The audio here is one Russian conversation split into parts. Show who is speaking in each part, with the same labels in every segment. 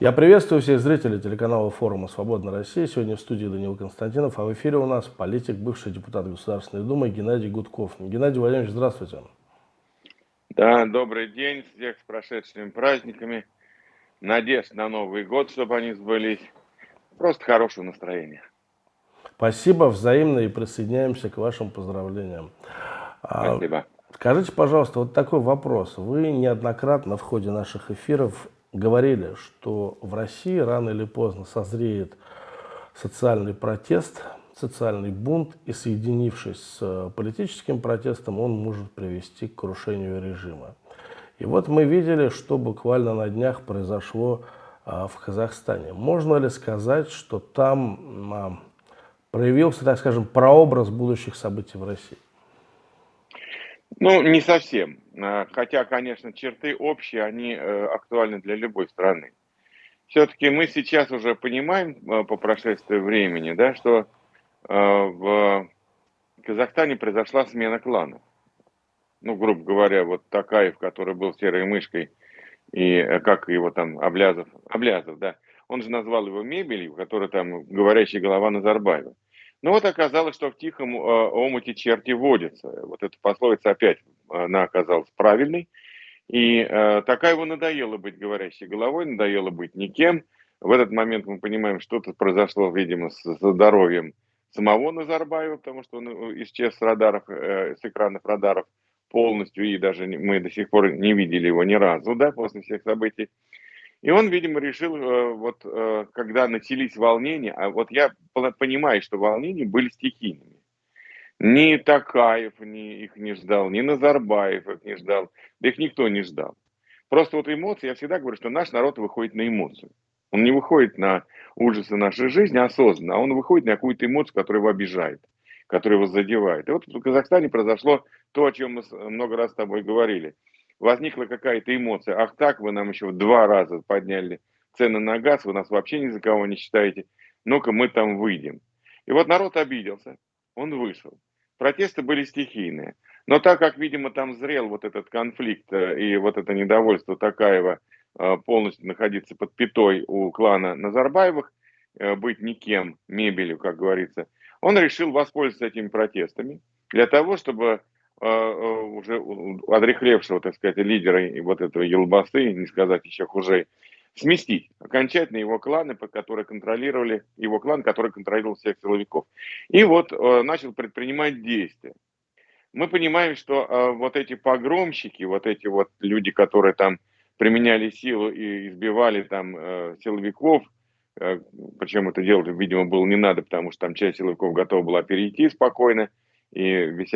Speaker 1: Я приветствую всех зрителей телеканала форума «Свободная Россия». Сегодня в студии Данил Константинов, а в эфире у нас политик, бывший депутат Государственной Думы Геннадий Гудков. Геннадий Владимирович, здравствуйте.
Speaker 2: Да, добрый день, всех с прошедшими праздниками. Надежд на Новый год, чтобы они сбылись. Просто хорошего настроения.
Speaker 1: Спасибо, взаимно и присоединяемся к вашим поздравлениям.
Speaker 2: А, Спасибо.
Speaker 1: Скажите, пожалуйста, вот такой вопрос. Вы неоднократно в ходе наших эфиров говорили, что в России рано или поздно созреет социальный протест, социальный бунт, и соединившись с э, политическим протестом, он может привести к крушению режима. И вот мы видели, что буквально на днях произошло а, в Казахстане. Можно ли сказать, что там а, проявился, так скажем, прообраз будущих событий в России?
Speaker 2: Ну, не совсем. А, хотя, конечно, черты общие, они э, актуальны для любой страны. Все-таки мы сейчас уже понимаем э, по прошествии времени, да, что э, в Казахстане произошла смена кланов. Ну, грубо говоря, вот Такаев, который был серой мышкой, и как его там, Облязов, Облязов, да, он же назвал его мебелью, которая там говорящая голова Назарбаева. Но вот оказалось, что в тихом омуте черти водятся. Вот эта пословица опять она оказалась правильной. И э, такая его надоело быть говорящей головой, надоело быть никем. В этот момент мы понимаем, что-то произошло, видимо, с, здоровьем самого Назарбаева, потому что он э, исчез с радаров, э, с экранов радаров полностью, и даже мы до сих пор не видели его ни разу, да, после всех событий. И он, видимо, решил, э, вот э, когда начались волнения, а вот я понимаю, что волнения были стихийными. Ни Такаев ни, их не ждал, ни Назарбаев их не ждал, да их никто не ждал. Просто вот эмоции, я всегда говорю, что наш народ выходит на эмоцию. Он не выходит на ужасы нашей жизни осознанно, а он выходит на какую-то эмоцию, которая его обижает, которая его задевает. И вот в Казахстане произошло то, о чем мы много раз с тобой говорили. Возникла какая-то эмоция. Ах так, вы нам еще в два раза подняли цены на газ, вы нас вообще ни за кого не считаете. Ну-ка мы там выйдем. И вот народ обиделся, он вышел. Протесты были стихийные. Но так как, видимо, там зрел вот этот конфликт э, и вот это недовольство Такаева э, полностью находиться под пятой у клана Назарбаевых, э, быть никем, мебелью, как говорится, он решил воспользоваться этими протестами для того, чтобы уже одрехлевшего, так сказать, лидера вот этого елбасы, не сказать еще хуже, сместить окончательно его кланы, которые контролировали, его клан, который контролировал всех силовиков. И вот э, начал предпринимать действия. Мы понимаем, что э, вот эти погромщики, вот эти вот люди, которые там применяли силу и избивали там э, силовиков, э, причем это делать, видимо, было не надо, потому что там часть силовиков готова была перейти спокойно, и без.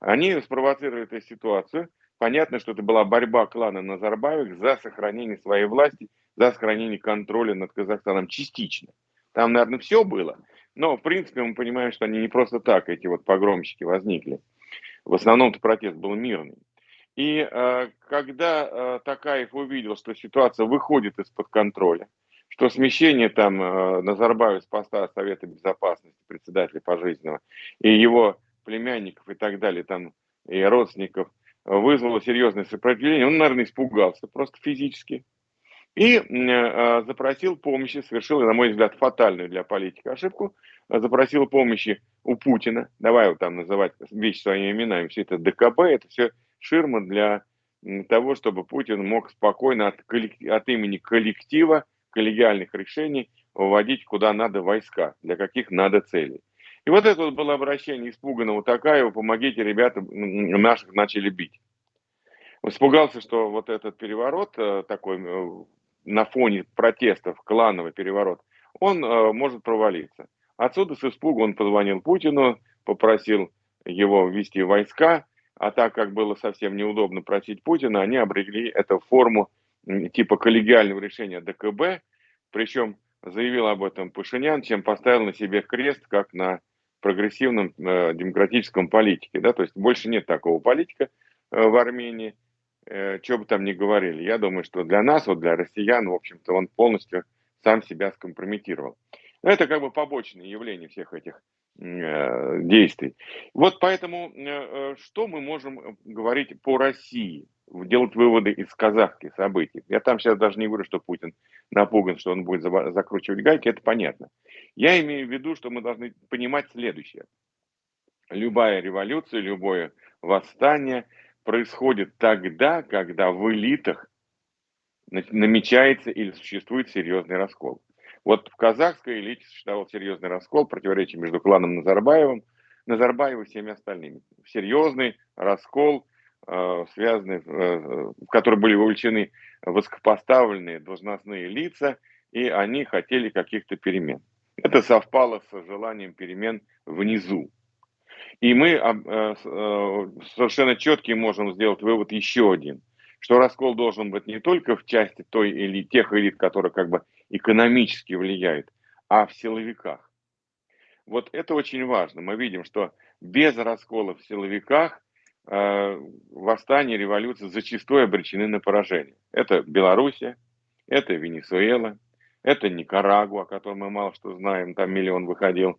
Speaker 2: Они спровоцировали эту ситуацию. Понятно, что это была борьба клана Назарбаевых за сохранение своей власти за сохранение контроля над Казахстаном частично. Там, наверное, все было, но, в принципе, мы понимаем, что они не просто так, эти вот погромщики, возникли. В основном-то протест был мирный. И э, когда э, Такаев увидел, что ситуация выходит из-под контроля, что смещение там э, Назарбаева с поста Совета Безопасности, председателя пожизненного, и его племянников и так далее, там, и родственников, вызвало серьезное сопротивление, он, наверное, испугался просто физически. И э, запросил помощи, совершил, на мой взгляд, фатальную для политика ошибку, запросил помощи у Путина, давай вот там называть вещи своими именами, все это ДКБ, это все ширма для того, чтобы Путин мог спокойно от, от имени коллектива, коллегиальных решений выводить куда надо войска, для каких надо целей. И вот это вот было обращение испуганного Такаева, помогите, ребята, наших начали бить. Испугался, что вот этот переворот э, такой э, на фоне протестов, клановый переворот, он э, может провалиться. Отсюда с испугу он позвонил Путину, попросил его ввести войска, а так как было совсем неудобно просить Путина, они обрели эту форму типа коллегиального решения ДКБ, причем заявил об этом Пашинян, чем поставил на себе крест, как на прогрессивном э, демократическом политике. Да? То есть больше нет такого политика э, в Армении, э, что бы там ни говорили. Я думаю, что для нас, вот для россиян, в общем-то, он полностью сам себя скомпрометировал. Но это как бы побочное явление всех этих э, действий. Вот поэтому, э, э что мы можем говорить по России? Делать выводы из казахских событий. Я там сейчас даже не говорю, что Путин напуган, что он будет закручивать гайки, это понятно. Я имею в виду, что мы должны понимать следующее. Любая революция, любое восстание происходит тогда, когда в элитах намечается или существует серьезный раскол. Вот в казахской элите существовал серьезный раскол, противоречие между кланом Назарбаевым, Назарбаева и всеми остальными. Серьезный раскол, э, связанный, э, в который были вовлечены высокопоставленные должностные лица, и они хотели каких-то перемен. Это совпало с желанием перемен внизу. И мы э, совершенно четкий можем сделать вывод еще один, что раскол должен быть не только в части той или тех элит, которые как бы экономически влияют, а в силовиках. Вот это очень важно. Мы видим, что без раскола в силовиках восстания, революции зачастую обречены на поражение. Это Белоруссия, это Венесуэла, это Никарагуа, о котором мы мало что знаем, там миллион выходил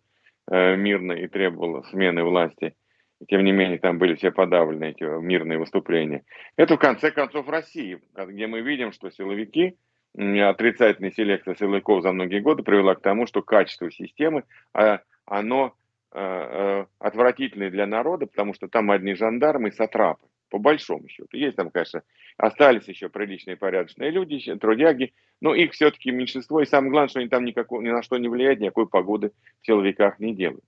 Speaker 2: э, мирно и требовал смены власти. И тем не менее, там были все подавлены, эти мирные выступления. Это, в конце концов, Россия, где мы видим, что силовики отрицательная селекция силовиков за многие годы привела к тому, что качество системы, а, оно э, э, отвратительное для народа, потому что там одни жандармы и сатрапы, по большому счету. Есть там, конечно, остались еще приличные порядочные люди, трудяги, но их все-таки меньшинство, и самое главное, что они там никакого, ни на что не влияют, никакой погоды в силовиках не делают.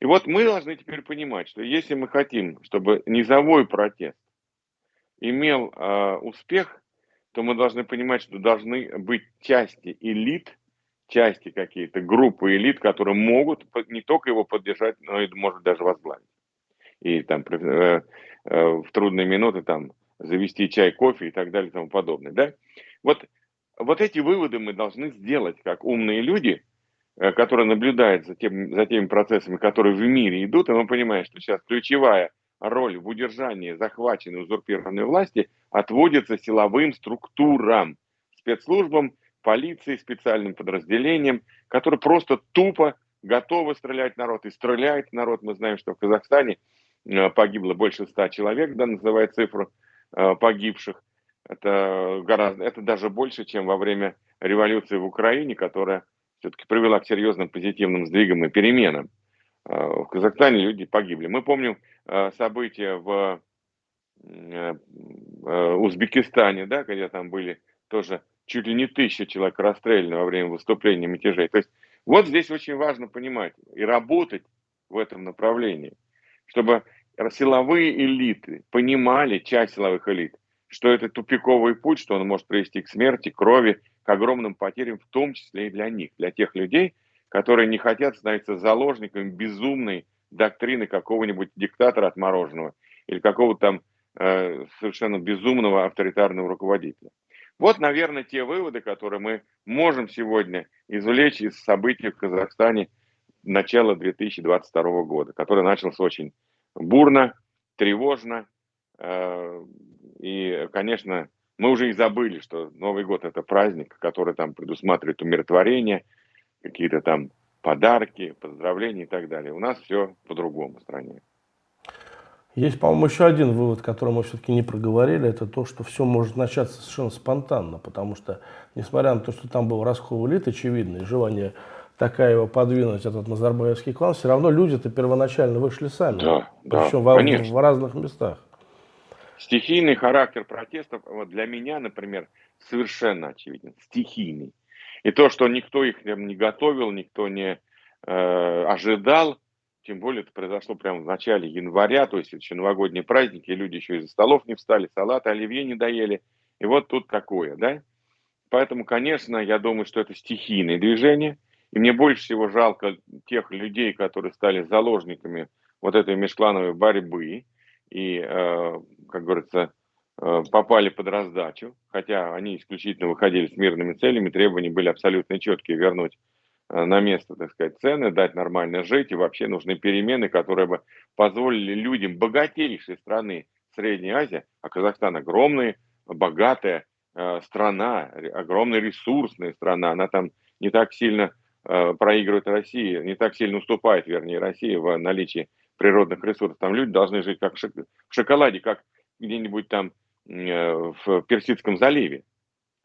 Speaker 2: И вот мы должны теперь понимать, что если мы хотим, чтобы низовой протест имел э, успех, то мы должны понимать, что должны быть части элит, части какие-то, группы элит, которые могут не только его поддержать, но и, может, даже возглавить. И там э, э, в трудные минуты там завести чай, кофе и так далее и тому подобное. Да? Вот, вот эти выводы мы должны сделать как умные люди, э, которые наблюдают за, тем, за теми процессами, которые в мире идут, и мы понимаем, что сейчас ключевая роль в удержании захваченной узурпированной власти отводится силовым структурам, спецслужбам, полиции, специальным подразделениям, которые просто тупо готовы стрелять народ и стреляют народ. Мы знаем, что в Казахстане э, погибло больше ста человек, да, называют цифру э, погибших. Это, гораздо, это даже больше, чем во время революции в Украине, которая все-таки привела к серьезным позитивным сдвигам и переменам. Э, в Казахстане люди погибли. Мы помним события в Узбекистане, да, когда там были тоже чуть ли не тысяча человек расстреляны во время выступления мятежей. То есть вот здесь очень важно понимать и работать в этом направлении, чтобы силовые элиты понимали, часть силовых элит, что это тупиковый путь, что он может привести к смерти, крови, к огромным потерям, в том числе и для них, для тех людей, которые не хотят становиться заложниками безумной доктрины какого-нибудь диктатора отмороженного или какого-то там э, совершенно безумного авторитарного руководителя. Вот, наверное, те выводы, которые мы можем сегодня извлечь из событий в Казахстане начала 2022 года, который начался очень бурно, тревожно. Э, и, конечно, мы уже и забыли, что Новый год – это праздник, который там предусматривает умиротворение – какие-то там подарки, поздравления и так далее. У нас все по-другому в стране.
Speaker 1: Есть, по-моему, еще один вывод, который мы все-таки не проговорили, это то, что все может начаться совершенно спонтанно, потому что, несмотря на то, что там был раскол элит, очевидно, желание такая его подвинуть, этот Назарбаевский клан, все равно люди-то первоначально вышли сами,
Speaker 2: да,
Speaker 1: причем
Speaker 2: да,
Speaker 1: в, в разных местах.
Speaker 2: Стихийный характер протестов, вот для меня, например, совершенно очевиден, стихийный. И то, что никто их не готовил, никто не э, ожидал, тем более это произошло прямо в начале января, то есть еще новогодние праздники, люди еще из-за столов не встали, салаты, оливье не доели. И вот тут такое, да? Поэтому, конечно, я думаю, что это стихийное движение. И мне больше всего жалко тех людей, которые стали заложниками вот этой межклановой борьбы. И, э, как говорится, Э, попали под раздачу, хотя они исключительно выходили с мирными целями, требования были абсолютно четкие, вернуть на место, так сказать, цены, дать нормально жить, и вообще нужны перемены, которые бы позволили людям богатейшей страны Средней Азии, а Казахстан огромная, богатая э, страна, огромная ресурсная страна, она там не так сильно э, проигрывает России, не так сильно уступает, вернее, России в наличии природных ресурсов. Там люди должны жить как в шоколаде, как где-нибудь там в Персидском заливе.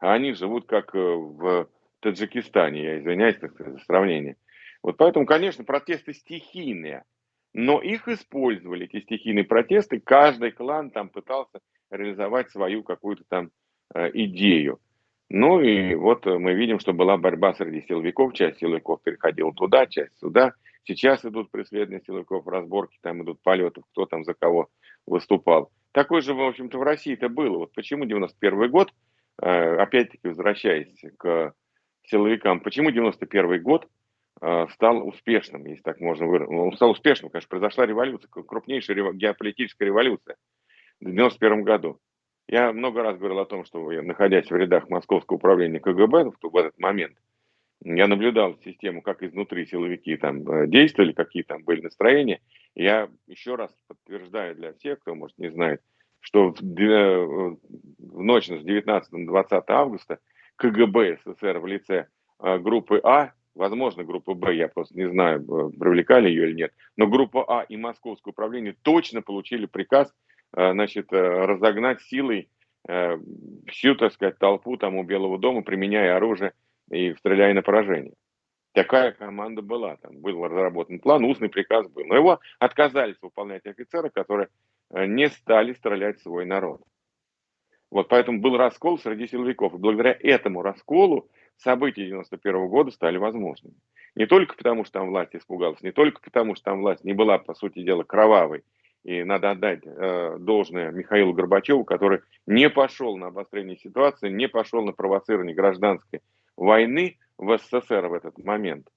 Speaker 2: А они живут как в Таджикистане, я извиняюсь за сравнение. Вот поэтому, конечно, протесты стихийные, но их использовали, эти стихийные протесты, каждый клан там пытался реализовать свою какую-то там э, идею. Ну и вот мы видим, что была борьба среди силовиков, часть силовиков переходила туда, часть сюда. Сейчас идут преследования силовиков, разборки, там идут полеты, кто там за кого выступал. Такое же, в общем-то, в России это было. Вот почему 91 год, э, опять-таки возвращаясь к силовикам, почему 91 год э, стал успешным, если так можно выразить. Он стал успешным, конечно, произошла революция, крупнейшая геополитическая революция в 91 году. Я много раз говорил о том, что находясь в рядах Московского управления КГБ в этот момент, я наблюдал систему, как изнутри силовики там э, действовали, какие там были настроения. Я еще раз подтверждаю для всех, кто, может, не знает, что в, в ночь с 19 на 20 августа КГБ СССР в лице э, группы А, возможно, группы Б, я просто не знаю, э, привлекали ее или нет, но группа А и Московское управление точно получили приказ Э, значит, э, разогнать силой всю, так сказать, толпу там у Белого дома, применяя оружие и стреляя на поражение. Такая команда была, там был разработан план, устный приказ был. Но его отказались выполнять офицеры, которые не стали стрелять в свой народ. Вот поэтому был раскол среди силовиков. И благодаря этому расколу события 91 года стали возможными. Не только потому, что там власть испугалась, не только потому, что там власть не была, по сути дела, кровавой и надо отдать э, должное Михаилу Горбачеву, который не пошел на обострение ситуации, не пошел на провоцирование гражданской войны в СССР в этот момент.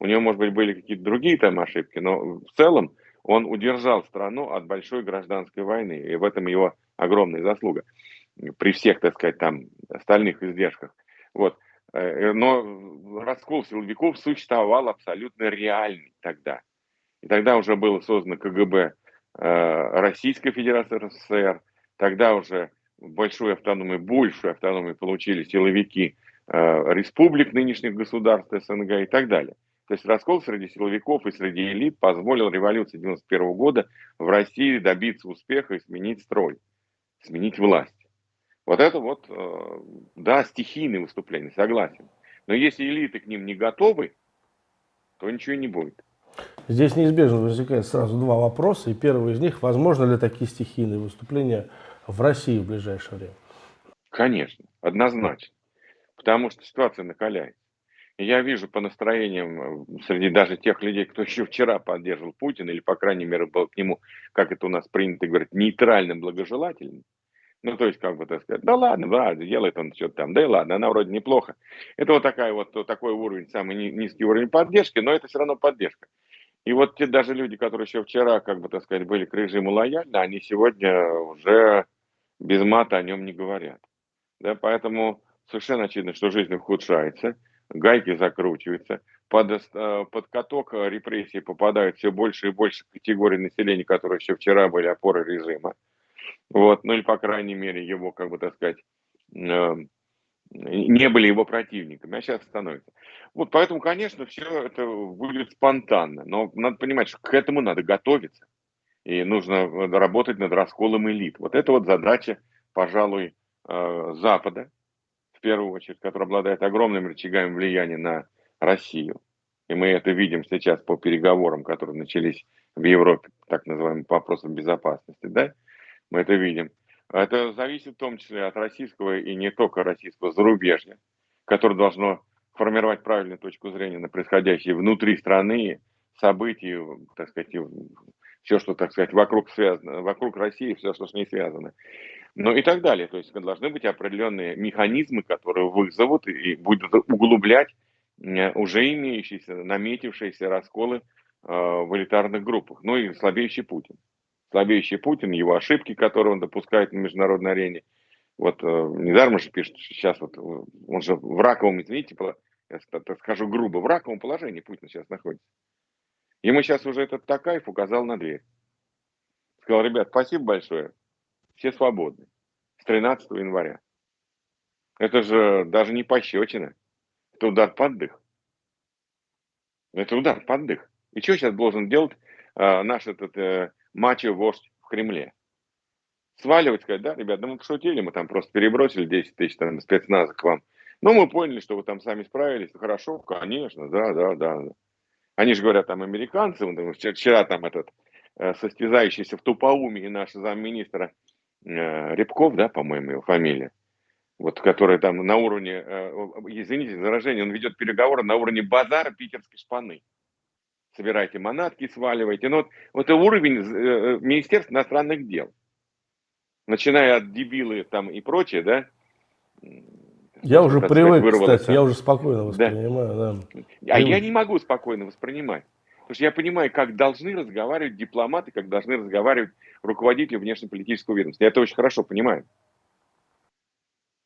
Speaker 2: У него, может быть, были какие-то другие там ошибки, но в целом он удержал страну от большой гражданской войны. И в этом его огромная заслуга. При всех, так сказать, там остальных издержках. Вот. Э, но раскол силовиков существовал абсолютно реальный тогда. И тогда уже было создано КГБ Э, Российской Федерации РСФСР. Тогда уже большую автономию, большую автономию получили силовики э, республик нынешних государств СНГ и так далее. То есть раскол среди силовиков и среди элит позволил революции 91 года в России добиться успеха и сменить строй, сменить власть. Вот это вот, э, да, стихийные выступления, согласен. Но если элиты к ним не готовы, то ничего не будет.
Speaker 1: Здесь неизбежно возникает сразу два вопроса. И первый из них, возможно ли такие стихийные выступления в России в ближайшее время?
Speaker 2: Конечно, однозначно. Потому что ситуация накаляется. Я вижу по настроениям э, среди даже тех людей, кто еще вчера поддерживал Путина, или, по крайней мере, был к нему, как это у нас принято говорить, нейтральным, благожелательным, ну, то есть, как бы, так сказать, да ладно, да, делает он что-то там, да и ладно, она вроде неплохо. Это вот такая вот, такой уровень, самый низкий уровень поддержки, но это все равно поддержка. И вот те даже люди, которые еще вчера, как бы, так сказать, были к режиму лояльны, они сегодня уже без мата о нем не говорят. Да, поэтому совершенно очевидно, что жизнь ухудшается, гайки закручиваются, под, э, под каток репрессий попадают все больше и больше категорий населения, которые еще вчера были опорой режима. Вот, ну или, по крайней мере, его, как бы, так сказать, э, не были его противниками, а сейчас становятся. Вот поэтому, конечно, все это будет спонтанно, но надо понимать, что к этому надо готовиться. И нужно работать над расколом элит. Вот это вот задача, пожалуй, э, Запада, в первую очередь, который обладает огромными рычагами влияния на Россию. И мы это видим сейчас по переговорам, которые начались в Европе, так называемым вопросам безопасности, да, мы это видим. Это зависит в том числе от российского и не только российского зарубежья, которое должно формировать правильную точку зрения на происходящее внутри страны, события, так сказать, все, что, так сказать, вокруг связано, вокруг России, все, что с ней связано. Ну и так далее. То есть должны быть определенные механизмы, которые вызовут и будут углублять э, уже имеющиеся, наметившиеся расколы э, в элитарных группах. Ну и слабеющий Путин слабеющий Путин, его ошибки, которые он допускает на международной арене. Вот э, недаром же пишет, сейчас вот э, он же в раковом, извините, я скажу грубо, в раковом положении Путин сейчас находится. Ему сейчас уже этот Такаев указал на дверь. Сказал, ребят, спасибо большое, все свободны. С 13 января. Это же даже не пощечина. Это удар под дых. Это удар под дых. И что сейчас должен делать э, наш этот э, мачо-вождь в Кремле. сваливать, сказать, да, ребят, да мы пошутили, мы там просто перебросили 10 тысяч там спецназа к вам. Но мы поняли, что вы там сами справились. Хорошо, конечно, да, да, да. Они же говорят, там, американцы, вчера, вчера там этот э, состязающийся в тупоумии наш замминистра э, Рябков, да, по-моему, его фамилия, вот, который там на уровне, э, извините за выражение, он ведет переговоры на уровне базара питерской шпаны. Собирайте манатки, сваливайте. Но вот, вот это уровень э, э Министерства иностранных дел. Начиная от дебилы там и прочее, да,
Speaker 1: я уже привык, кстати, я уже спокойно воспринимаю. Да.
Speaker 2: Да. А я не могу спокойно воспринимать. Потому что я понимаю, как должны разговаривать дипломаты, как должны разговаривать руководители внешнеполитического ведомства. Я это очень хорошо понимаю.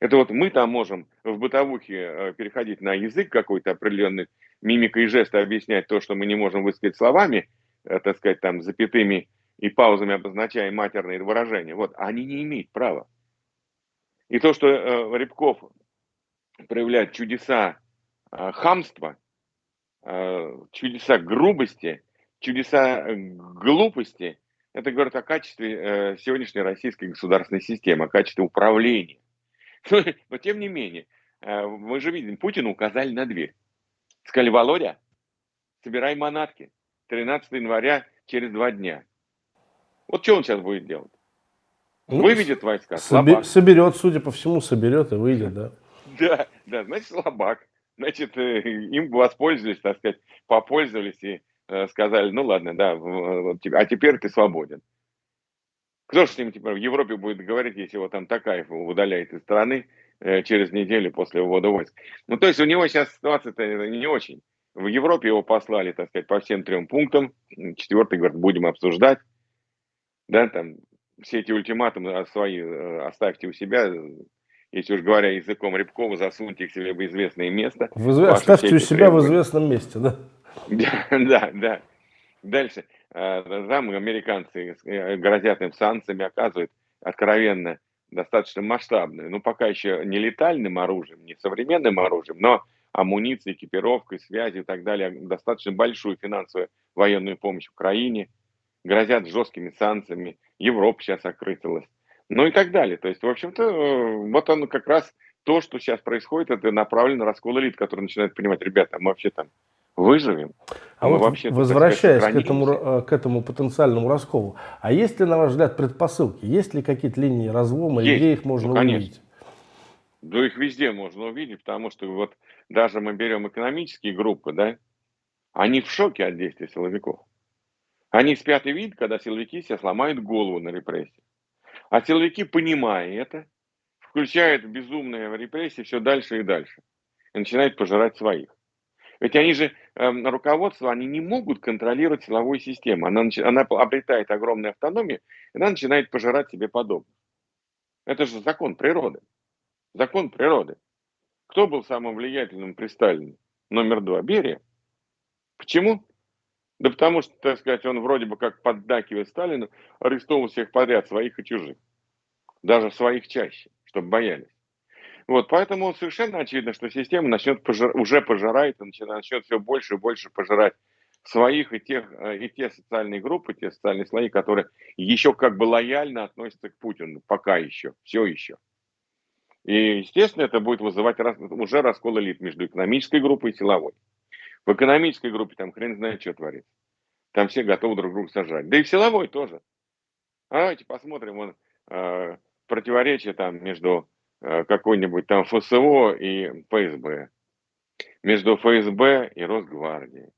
Speaker 2: Это вот мы там можем в бытовухе э, переходить на язык какой-то определенный, мимикой и жесты объяснять то, что мы не можем высказать словами, э, так сказать, там, запятыми и паузами обозначая матерные выражения. Вот, они не имеют права. И то, что э, Рябков проявляет чудеса э, хамства, э, чудеса грубости, чудеса э, глупости, это говорит о качестве э, сегодняшней российской государственной системы, о качестве управления. Но тем не менее, э, мы же видим, Путину указали на дверь. Сказали, Володя, собирай манатки. 13 января через два дня. Вот что он сейчас будет делать?
Speaker 1: Ну, Выведет войска. Соби соберет, судя по всему, соберет и выйдет, да.
Speaker 2: Да, да, значит, слабак. Значит, э, им воспользовались, так сказать, попользовались и э, сказали, ну ладно, да, а теперь ты свободен. Кто же с ним теперь в Европе будет говорить, если его там Такаев удаляет из страны э, через неделю после ввода войск? Ну, то есть у него сейчас ситуация-то не очень. В Европе его послали, так сказать, по всем трем пунктам. Четвертый, говорит, будем обсуждать. Да, там все эти ультиматумы свои оставьте у себя, если уж говоря языком Рябкова, засуньте их себе в известное место.
Speaker 1: В изв... Оставьте у себя требования. в известном месте, да?
Speaker 2: Да, да. Дальше. Э, там американцы э, грозят им санкциями, оказывают откровенно достаточно масштабные, ну пока еще не летальным оружием, не современным оружием, но амуницией, экипировкой, связи и так далее, достаточно большую финансовую военную помощь Украине, грозят жесткими санкциями, Европа сейчас окрысилась ну и так далее. То есть, в общем-то, э, вот оно как раз то, что сейчас происходит, это направлено на раскол элит, который начинает понимать, ребята, мы вообще там выживем.
Speaker 1: А вот вообще возвращаясь сказать, к, этому, к этому потенциальному расколу, а есть ли, на ваш взгляд, предпосылки? Есть ли какие-то линии разлома, есть. где их можно ну, увидеть?
Speaker 2: Да их везде можно увидеть, потому что вот даже мы берем экономические группы, да, они в шоке от действия силовиков. Они спят и видят, когда силовики себе сломают голову на репрессии. А силовики, понимая это, включают безумные репрессии все дальше и дальше. И начинают пожирать своих. Ведь они же, руководство, они не могут контролировать силовую систему. Она, она обретает огромную автономию, и она начинает пожирать себе подобных. Это же закон природы. Закон природы. Кто был самым влиятельным при Сталине? Номер два. Берия. Почему? Да потому что, так сказать, он вроде бы как поддакивает Сталину, арестовывал всех подряд, своих и чужих. Даже своих чаще, чтобы боялись. Вот, поэтому совершенно очевидно, что система начнет пожир, уже пожирает, начнет все больше и больше пожирать своих и, тех, э, и те социальные группы, те социальные слои, которые еще как бы лояльно относятся к Путину, пока еще, все еще. И, естественно, это будет вызывать раз, уже раскол элит между экономической группой и силовой. В экономической группе там хрен знает, что творится. Там все готовы друг друга сажать. Да и в силовой тоже. А давайте посмотрим вон, э, противоречие там между какой-нибудь там ФСО и ФСБ. Между ФСБ и Росгвардией.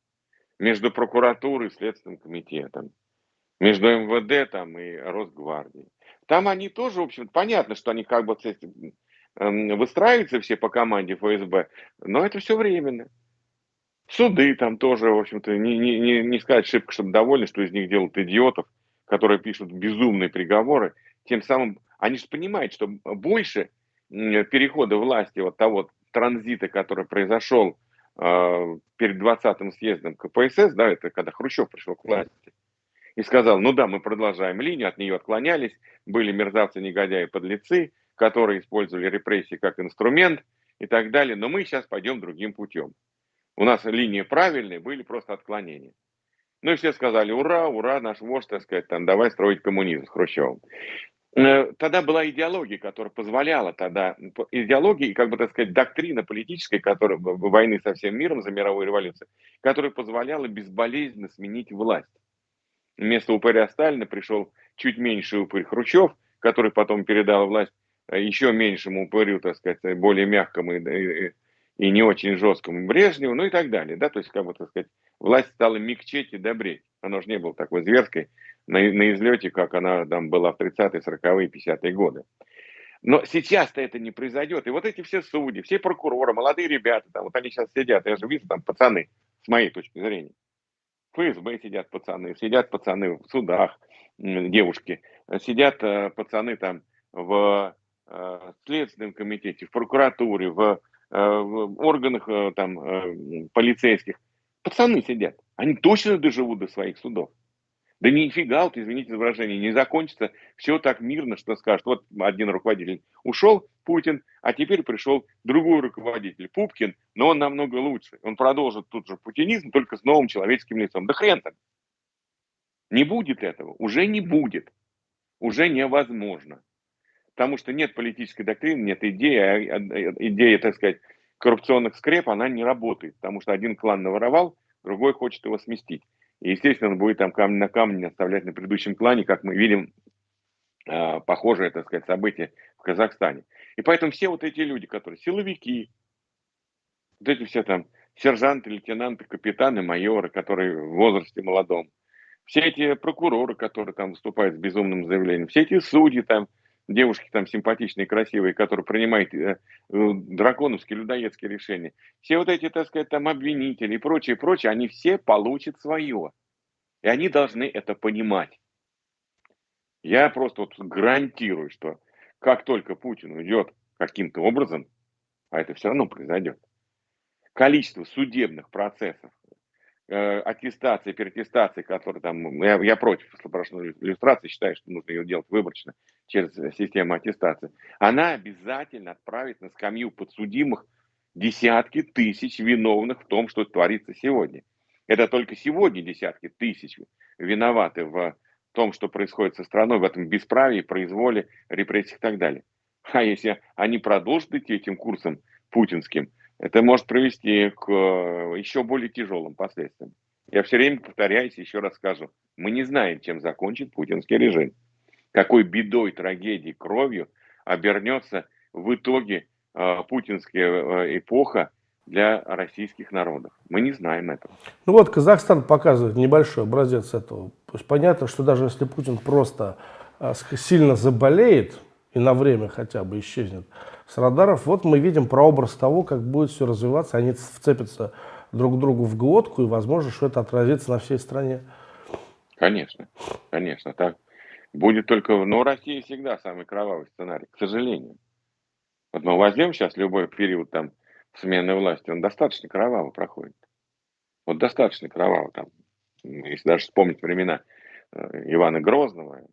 Speaker 2: Между прокуратурой и Следственным комитетом. Между МВД там и Росгвардией. Там они тоже, в общем, понятно, что они как бы эм, выстраиваются все по команде ФСБ, но это все временно. Суды там тоже, в общем-то, не, не, не, не сказать шибко, чтобы довольны, что из них делают идиотов, которые пишут безумные приговоры. Тем самым они же понимают, что больше перехода власти, вот того транзита, который произошел э, перед 20-м съездом КПСС, да, это когда Хрущев пришел к власти, и сказал, ну да, мы продолжаем линию, от нее отклонялись, были мерзавцы, негодяи, подлецы, которые использовали репрессии как инструмент и так далее, но мы сейчас пойдем другим путем. У нас линии правильные, были просто отклонения. Ну и все сказали, ура, ура, наш вождь, так сказать, там, давай строить коммунизм с Хрущевым. Э, тогда была идеология, которая позволяла тогда, идеология и, как бы так сказать, доктрина политическая, которая войны со всем миром за мировую революцию, которая позволяла безболезненно сменить власть. Вместо упыря Сталина пришел чуть меньше упырь Хрущев, который потом передал власть э, еще меньшему упырю, так сказать, более мягкому и, и, и не очень жесткому Брежневу, ну и так далее. Да? То есть, как бы, так сказать, власть стала мягчеть и добреть. Она уже не была такой зверской, на, на излете, как она там была в 30-е, 40-е, 50-е годы. Но сейчас-то это не произойдет. И вот эти все судьи, все прокуроры, молодые ребята, там, вот они сейчас сидят, я же вижу там пацаны, с моей точки зрения. ФСБ сидят пацаны, сидят пацаны в судах, девушки, сидят э, пацаны там в э, Следственном комитете, в прокуратуре, в, в органах там полицейских. Пацаны сидят. Они точно доживут до своих судов. Да нифига, вот, извините за выражение, не закончится все так мирно, что скажут, вот один руководитель ушел, Путин, а теперь пришел другой руководитель, Пупкин, но он намного лучше. Он продолжит тут же путинизм, только с новым человеческим лицом. Да хрен там. Не будет этого, уже не будет, уже невозможно. Потому что нет политической доктрины, нет идеи, а, а, идея, так сказать, коррупционных скреп, она не работает, потому что один клан наворовал, другой хочет его сместить. И, естественно, он будет там камень на камне оставлять на предыдущем плане, как мы видим э, похожее, так сказать, событие в Казахстане. И поэтому все вот эти люди, которые силовики, вот эти все там сержанты, лейтенанты, капитаны, майоры, которые в возрасте молодом, все эти прокуроры, которые там выступают с безумным заявлением, все эти судьи там, девушки там симпатичные, красивые, которые принимают э, э, драконовские, людоедские решения, все вот эти, так сказать, там обвинители и прочее, прочее, они все получат свое. И они должны это понимать. Я просто вот гарантирую, что как только Путин уйдет каким-то образом, а это все равно произойдет, количество судебных процессов, э, аттестации, переаттестации, которые там, я, я против слаборошной иллюстрации, считаю, что нужно ее делать выборочно, через систему аттестации, она обязательно отправит на скамью подсудимых десятки тысяч виновных в том, что творится сегодня. Это только сегодня десятки тысяч виноваты в том, что происходит со страной, в этом бесправии, произволе, репрессиях и так далее. А если они продолжат идти этим курсом путинским, это может привести к э, еще более тяжелым последствиям. Я все время повторяюсь, еще раз скажу, мы не знаем, чем закончит путинский режим какой бедой, трагедией, кровью обернется в итоге э, путинская э, эпоха для российских народов. Мы не знаем этого.
Speaker 1: Ну вот Казахстан показывает небольшой образец этого. То есть понятно, что даже если Путин просто э, сильно заболеет и на время хотя бы исчезнет с радаров, вот мы видим прообраз того, как будет все развиваться. Они вцепятся друг другу в глотку, и возможно, что это отразится на всей стране.
Speaker 2: Конечно, конечно, так. Будет только, но Россия всегда самый кровавый сценарий, к сожалению. Вот мы возьмем сейчас любой период там смены власти, он достаточно кроваво проходит. Вот достаточно кроваво там. Если даже вспомнить времена э, Ивана Грозного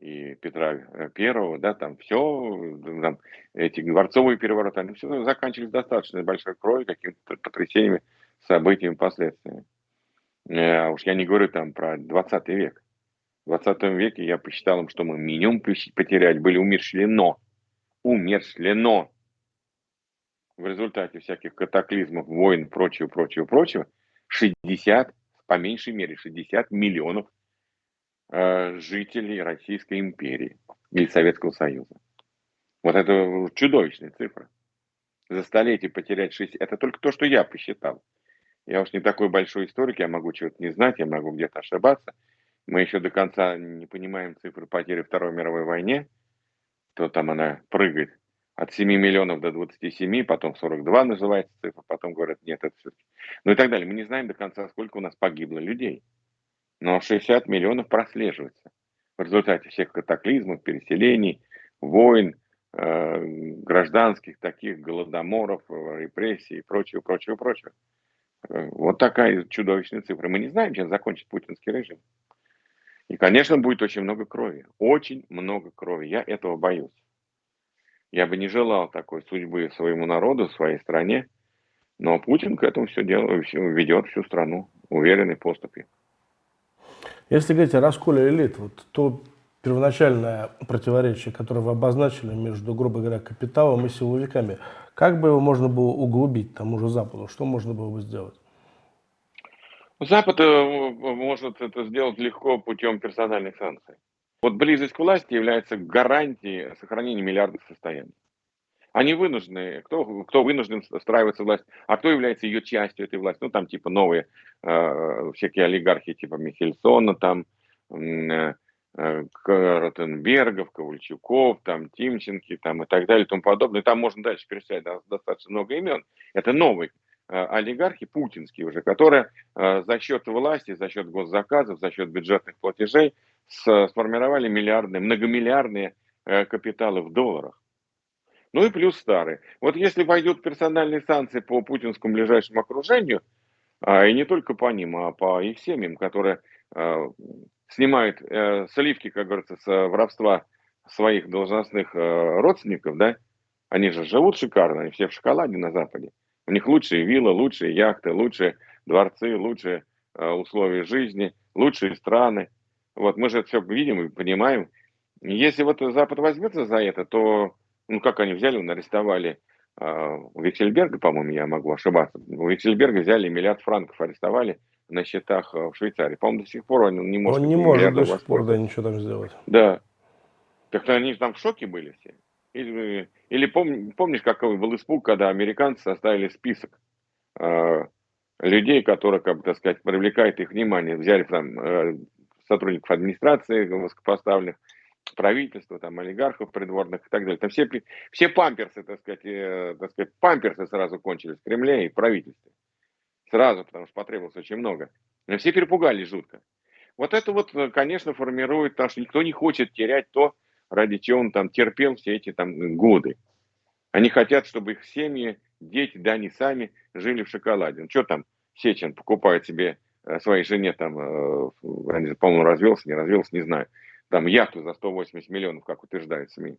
Speaker 2: и Петра э, Первого, да, там все, там, эти дворцовые перевороты, они все заканчивались достаточно большой кровью, какими-то потрясениями, событиями, последствиями. Э, а уж я не говорю там про 20 век. В 20 веке я посчитал что мы минимум потерять были умершлено. Умершлено. В результате всяких катаклизмов, войн, прочего, прочего, прочего, 60, по меньшей мере 60 миллионов э, жителей Российской империи или Советского Союза. Вот это чудовищная цифра. За столетие потерять 60, это только то, что я посчитал. Я уж не такой большой историк, я могу чего-то не знать, я могу где-то ошибаться. Мы еще до конца не понимаем цифры потери Второй мировой войне, то там она прыгает от 7 миллионов до 27, потом 42 называется цифра, потом говорят, нет, это все-таки. Ну и так далее. Мы не знаем до конца, сколько у нас погибло людей. Но 60 миллионов прослеживается в результате всех катаклизмов, переселений, войн, э, гражданских таких, голодоморов, репрессий и прочего, прочего, прочего. Э, вот такая чудовищная цифра. Мы не знаем, чем закончит путинский режим. И, конечно, будет очень много крови. Очень много крови. Я этого боюсь. Я бы не желал такой судьбы своему народу, своей стране. Но Путин к этому все делает, ведет всю страну уверенной поступью.
Speaker 1: Если говорить о расколе элит, вот то первоначальное противоречие, которое вы обозначили между, грубо говоря, капиталом и силовиками, как бы его можно было углубить тому же Западу? Что можно было бы сделать?
Speaker 2: Запад э, может это сделать легко путем персональных санкций. Вот близость к власти является гарантией сохранения миллиардов состояний. Они вынуждены, кто, кто вынужден встраиваться в власть, а кто является ее частью этой власти. Ну, там типа новые э, всякие олигархи, типа Михельсона, там э, э, Ротенбергов, Ковальчуков, там Тимченки, там и так далее и тому подобное. Там можно дальше перечислять достаточно много имен. Это новые э, олигархи, путинские уже, которые э, за счет власти, за счет госзаказов, за счет бюджетных платежей сформировали миллиардные, многомиллиардные э, капиталы в долларах. Ну и плюс старые. Вот если пойдут персональные санкции по путинскому ближайшему окружению, а, и не только по ним, а по их семьям, которые снимают э, сливки, как говорится, с воровства своих должностных э, родственников, да, они же живут шикарно, они все в шоколаде на Западе. У них лучшие виллы, лучшие яхты, лучшие дворцы, лучшие условия жизни, лучшие страны. Вот мы же это все видим и понимаем. Если вот Запад возьмется за это, то, ну как они взяли, арестовали э, Виксельберга, по-моему, я могу ошибаться. У Виксельберга взяли миллиард франков, арестовали на счетах в Швейцарии. По-моему, до сих пор он не может...
Speaker 1: Он не может до сих пор да, ничего там сделать.
Speaker 2: Да. Так они там в шоке были все. Или, или пом, помнишь, какой был испуг, когда американцы составили список э, людей, которые, как бы, так сказать, привлекают их внимание. Взяли там э, сотрудников администрации высокопоставленных, правительства, там, олигархов придворных и так далее. Там все, все памперсы, так сказать, э, так сказать, памперсы сразу кончились в Кремле и в правительстве. Сразу, потому что потребовалось очень много. Но все перепугались жутко. Вот это вот, э, конечно, формирует, потому что никто не хочет терять то, ради чего он там терпел все эти там годы. Они хотят, чтобы их семьи, дети, да они сами жили в шоколаде. Ну, что там Сечин покупает себе Э, своей жене там, э, по-моему, развелся, не развелся, не знаю, там яхту за 180 миллионов, как утверждают СМИ.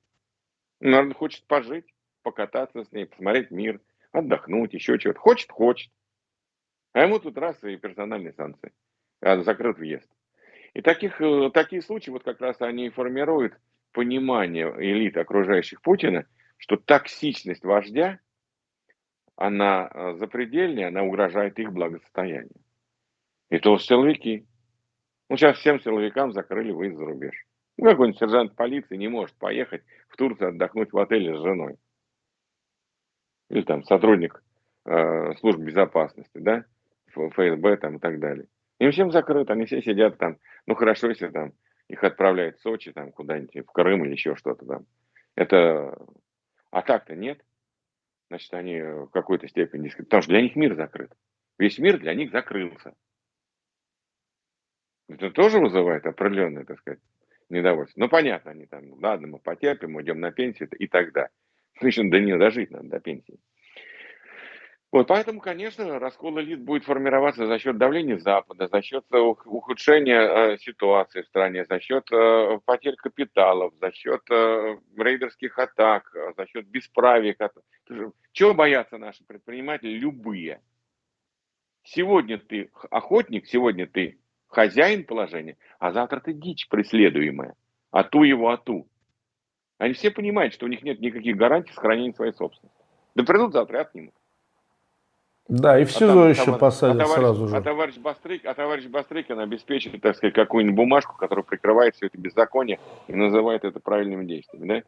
Speaker 2: Ну, наверное, хочет пожить, покататься с ней, посмотреть мир, отдохнуть, еще чего-то. Хочет, хочет. А ему тут раз и персональные санкции. А закрыт въезд. И таких, э, такие случаи, вот как раз они и формируют понимание элит окружающих Путина, что токсичность вождя, она запредельная, она угрожает их благосостоянию. И то силовики. Ну, сейчас всем силовикам закрыли выезд за рубеж. Ну, какой-нибудь сержант полиции не может поехать в Турцию отдохнуть в отеле с женой. Или там сотрудник э, служб безопасности, да, ФСБ там и так далее. Им всем закрыто, они все сидят там. Ну, хорошо, если там их отправляют в Сочи, там куда-нибудь, в Крым или еще что-то там. Это... А так-то нет. Значит, они в какой-то степени... Потому что для них мир закрыт. Весь мир для них закрылся. Это тоже вызывает определенное, так сказать, недовольство. Ну, понятно, они там, ладно, мы потерпим, уйдем на пенсию и тогда. Причем до нее дожить надо, до пенсии. Вот, поэтому, конечно, раскол элит будет формироваться за счет давления Запада, за счет э, ухудшения э, ситуации в стране, за счет э, потерь капиталов, за счет э, рейдерских атак, э, за счет бесправия. Чего боятся наши предприниматели? Любые. Сегодня ты охотник, сегодня ты хозяин положения, а завтра ты дичь преследуемая. А ту его, а ту. Они все понимают, что у них нет никаких гарантий сохранения своей собственности. Да придут завтра и отнимут.
Speaker 1: Да, и в СИЗО а там, еще там, посадят а
Speaker 2: товарищ,
Speaker 1: сразу же.
Speaker 2: А товарищ, Бастрык, а товарищ Бастрыкин обеспечит, так сказать, какую-нибудь бумажку, которая прикрывает все это беззаконие и называет это правильными действиями, да?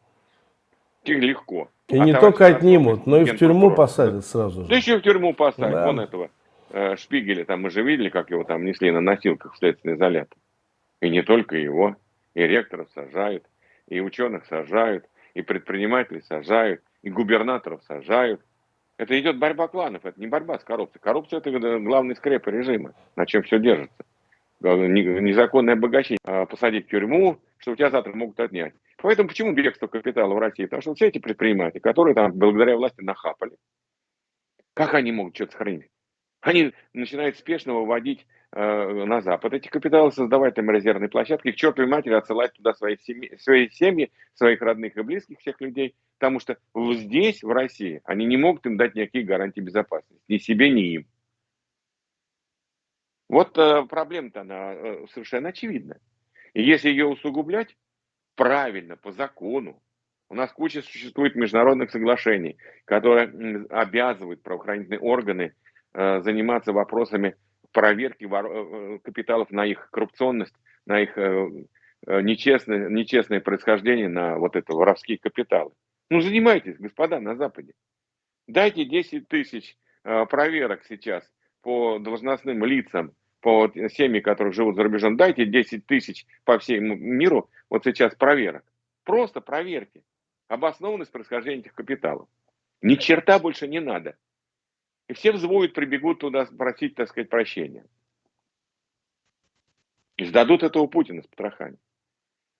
Speaker 2: Их легко.
Speaker 1: И а не только отнимут, но и в тюрьму посадят сразу же.
Speaker 2: Да еще в тюрьму посадят, да. вон этого э, Шпигеля, там мы же видели, как его там несли на носилках в следственный изолятор. И не только его, и ректоров сажают, и ученых сажают, и предпринимателей сажают, и губернаторов сажают. Это идет борьба кланов, это не борьба с коррупцией. Коррупция это главный скреп режима, на чем все держится. Незаконное обогащение. А посадить в тюрьму, что у тебя завтра могут отнять. Поэтому почему бегство капитала в России? Потому что все эти предприниматели, которые там благодаря власти нахапали, как они могут что-то сохранить? Они начинают спешно выводить э, на Запад эти капиталы, создавать там резервные площадки, к чертовой матери отсылать туда свои семьи, свои семьи, своих родных и близких, всех людей, потому что здесь, в России, они не могут им дать никакие гарантии безопасности, ни себе, ни им. Вот э, проблема-то, она э, совершенно очевидна. И если ее усугублять, правильно, по закону. У нас куча существует международных соглашений, которые обязывают правоохранительные органы э, заниматься вопросами проверки э, э, капиталов на их коррупционность, на их нечестное, нечестное происхождение, на вот это воровские капиталы. Ну, занимайтесь, господа, на Западе. Дайте 10 тысяч проверок сейчас по должностным лицам, по семьи, которые живут за рубежом. Дайте 10 тысяч по всему миру вот сейчас проверок. Просто проверьте обоснованность происхождения этих капиталов. Ни черта больше не надо. И все взвоют, прибегут туда просить, так сказать, прощения. И сдадут этого Путина с потрохами.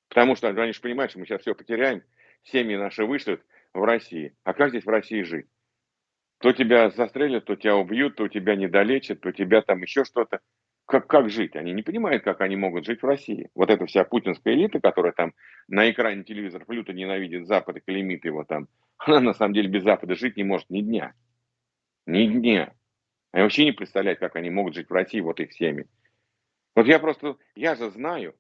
Speaker 2: Потому что они же понимают, что мы сейчас все потеряем, семьи наши вышлют в России. А как здесь в России жить? То тебя застрелят, то тебя убьют, то тебя недолечат, то тебя там еще что-то как, как жить? Они не понимают, как они могут жить в России. Вот эта вся путинская элита, которая там на экране телевизора люто ненавидит Запад и клеймит его там, она на самом деле без Запада жить не может ни дня. Ни дня. Они вообще не представляют, как они могут жить в России, вот их семьи. Вот я просто, я же знаю,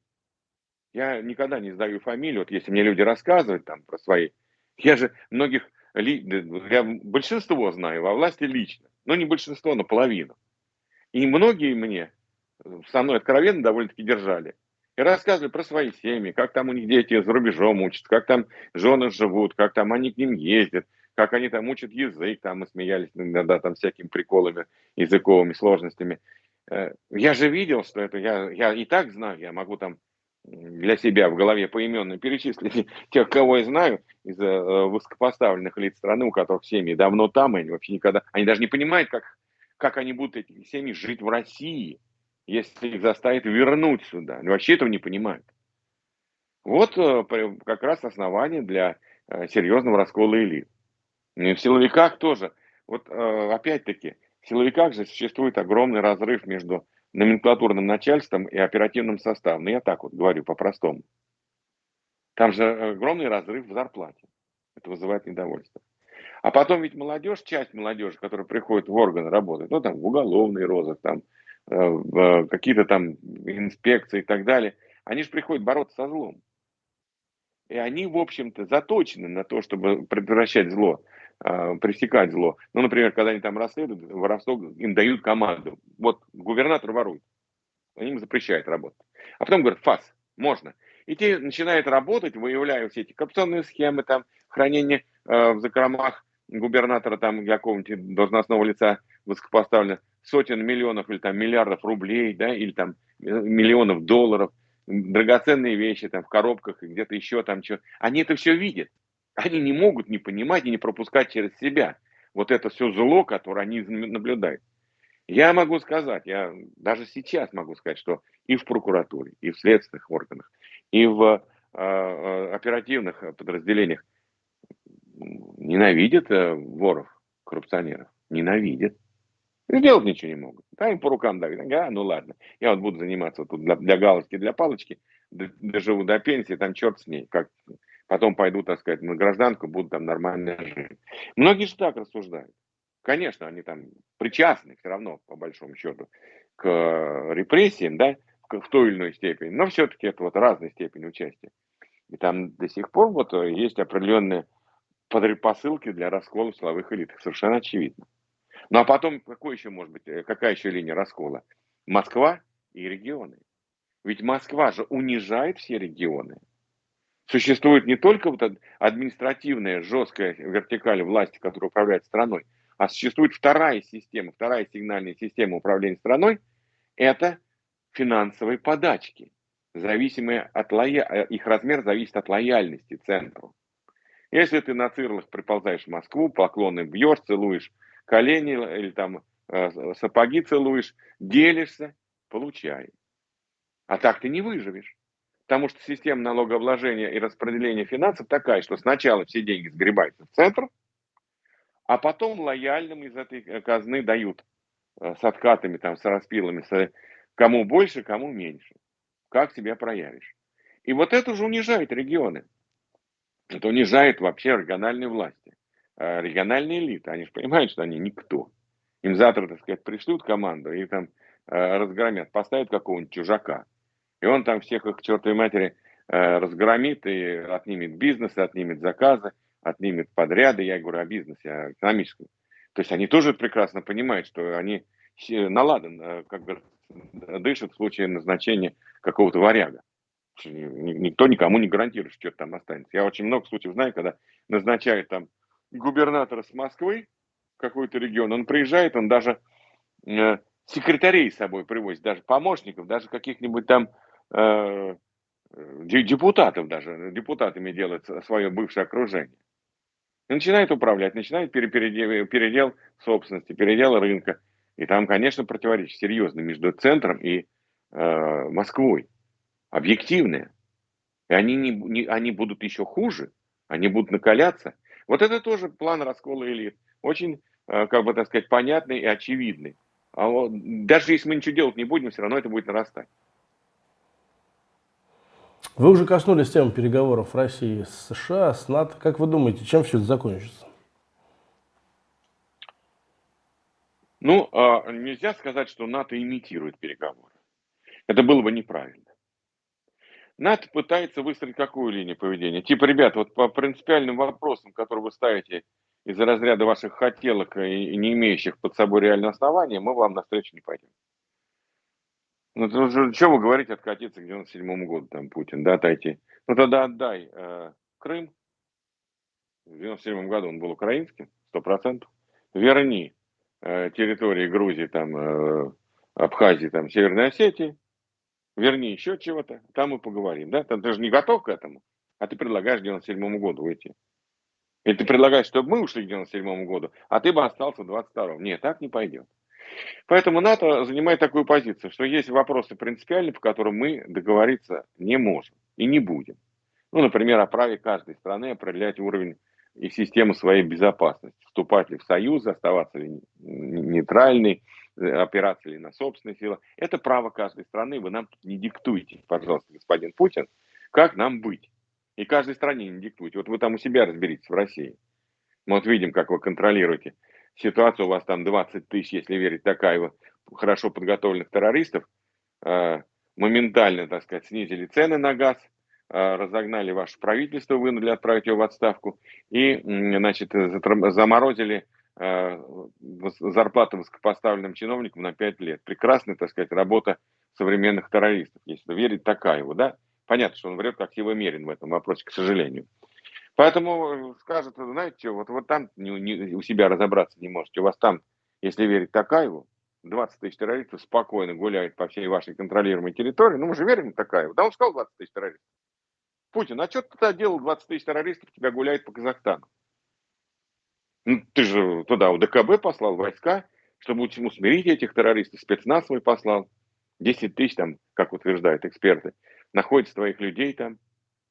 Speaker 2: я никогда не сдаю фамилию, вот если мне люди рассказывают там про свои, я же многих, я большинство знаю во власти лично, но не большинство, но половину. И многие мне со мной откровенно довольно-таки держали. И рассказывали про свои семьи, как там у них дети за рубежом учатся, как там жены живут, как там они к ним ездят, как они там учат язык, там мы смеялись иногда там всякими приколами, языковыми сложностями. Э, я же видел, что это, я, я и так знаю, я могу там для себя в голове поименно перечислить тех, кого я знаю из э, высокопоставленных лиц страны, у которых семьи давно там, и они вообще никогда, они даже не понимают, как, как они будут эти семьи жить в России если их заставят вернуть сюда. Они вообще этого не понимают. Вот э, как раз основание для серьезного раскола элит. И в силовиках тоже. Вот э, опять-таки, в силовиках же существует огромный разрыв между номенклатурным начальством и оперативным составом. Ну, я так вот говорю по-простому. Там же огромный разрыв в зарплате. Это вызывает недовольство. А потом ведь молодежь, часть молодежи, которая приходит в органы работать, ну там в уголовный розыск, там Э, какие-то там инспекции и так далее, они же приходят бороться со злом. И они, в общем-то, заточены на то, чтобы предотвращать зло, э, пресекать зло. Ну, например, когда они там расследуют, воровство, им дают команду. Вот губернатор ворует, они им запрещают работать. А потом говорят, фас, можно. И те начинают работать, выявляя все эти коррупционные схемы, там, хранение э, в закромах губернатора, там, какого-нибудь должностного лица высокопоставленного, сотен миллионов или там миллиардов рублей, да, или там э, миллионов долларов, драгоценные вещи там в коробках и где-то еще там что. Они это все видят. Они не могут не понимать и не пропускать через себя вот это все зло, которое они наблюдают. Я могу сказать, я даже сейчас могу сказать, что и в прокуратуре, и в следственных органах, и в э, оперативных подразделениях ненавидят э, воров, коррупционеров, ненавидят. Сделать ничего не могут. Да, им по рукам дают. А, ну ладно, я вот буду заниматься тут для, для галочки, для палочки, доживу до пенсии, там черт с ней. Как, потом пойду, так сказать, на гражданку, буду там нормально жить. Многие же так рассуждают. Конечно, они там причастны все равно, по большому счету, к репрессиям, да, в той или иной степени, но все-таки это вот разной степени участия. И там до сих пор вот есть определенные посылки для раскола силовых элит, совершенно очевидно. Ну а потом, какой еще может быть, э, какая еще линия раскола? Москва и регионы. Ведь Москва же унижает все регионы. Существует не только вот административная жесткая вертикаль власти, которая управляет страной, а существует вторая система, вторая сигнальная система управления страной, это финансовые подачки, зависимые от лоя... Э, их размер зависит от лояльности центру. Если ты на цирлах приползаешь в Москву, поклоны бьешь, целуешь колени или там э, сапоги целуешь, делишься, получай. А так ты не выживешь. Потому что система налогообложения и распределения финансов такая, что сначала все деньги сгребаются в центр, а потом лояльным из этой э, казны дают э, с откатами, там, с распилами, с, кому больше, кому меньше. Как себя проявишь. И вот это уже унижает регионы. Это унижает вообще региональные власти. Э, региональные элиты, они же понимают, что они никто. Им завтра, так сказать, пришлют команду и там э, разгромят, поставят какого-нибудь чужака. И он там всех их к чертовой матери э, разгромит и отнимет бизнес, отнимет заказы, отнимет подряды. Я говорю о бизнесе, о экономическом. То есть они тоже прекрасно понимают, что они наладан, э, как бы дышат в случае назначения какого-то варяга. Никто никому не гарантирует, что там останется. Я очень много случаев знаю, когда назначают там губернатора с Москвы, какой-то регион, он приезжает, он даже э, секретарей с собой привозит, даже помощников, даже каких-нибудь там э, депутатов даже, депутатами делает свое бывшее окружение. И начинает управлять, начинает передел, передел собственности, передел рынка. И там, конечно, противоречие серьезно между центром и э, Москвой. Объективное. И они, не, не, они будут еще хуже, они будут накаляться. Вот это тоже план раскола элит. Очень, э, как бы так сказать, понятный и очевидный. А вот, даже если мы ничего делать не будем, все равно это будет нарастать.
Speaker 1: Вы уже коснулись темы переговоров России с США, с НАТО. Как вы думаете, чем все это закончится?
Speaker 2: Ну, а, нельзя сказать, что НАТО имитирует переговоры. Это было бы неправильно. НАТО пытается выстроить какую линию поведения? Типа, ребят, вот по принципиальным вопросам, которые вы ставите из-за разряда ваших хотелок и не имеющих под собой реального основания, мы вам навстречу не пойдем. Ну, то, что вы говорите, откатиться к 97 году, там, Путин, да, отойти. Ну, тогда отдай э, Крым. В 97 году он был украинским, сто процентов. Верни э, территории Грузии, там, э, Абхазии, там, Северной Осетии. Верни еще чего-то, там мы поговорим, да? Там, ты же не готов к этому, а ты предлагаешь к 97 году уйти. И ты предлагаешь, чтобы мы ушли к 97 году, а ты бы остался в 22-м. Нет, так не пойдет. Поэтому НАТО занимает такую позицию, что есть вопросы принципиальные, по которым мы договориться не можем и не будем. Ну, например, о праве каждой страны определять уровень и систему своей безопасности. Вступать ли в союз, оставаться ли нейтральной, опираться ли на собственные силы. Это право каждой страны. Вы нам не диктуете, пожалуйста, господин Путин, как нам быть. И каждой стране не диктуйте. Вот вы там у себя разберитесь в России. Мы вот видим, как вы контролируете ситуацию. У вас там 20 тысяч, если верить Такаеву, хорошо подготовленных террористов. А, моментально, так сказать, снизили цены на газ, а, разогнали ваше правительство, вынудили отправить его в отставку и, значит, заморозили а, зарплату высокопоставленным чиновникам на 5 лет. Прекрасная, так сказать, работа современных террористов, если верить Такаеву, да? Понятно, что он врет как силомерен в этом вопросе, к сожалению. Поэтому скажет, знаете что, вот, вот там не, не, у себя разобраться не можете. У вас там, если верить Такаеву, 20 тысяч террористов спокойно гуляют по всей вашей контролируемой территории. Ну, мы же верим Такаеву. Да он сказал 20 тысяч террористов. Путин, а что ты тогда делал 20 тысяч террористов, тебя гуляет по Казахстану? Ну, ты же туда у ДКБ послал войска, чтобы усмирить этих террористов, спецназ свой послал. 10 тысяч там, как утверждают эксперты находится твоих людей там.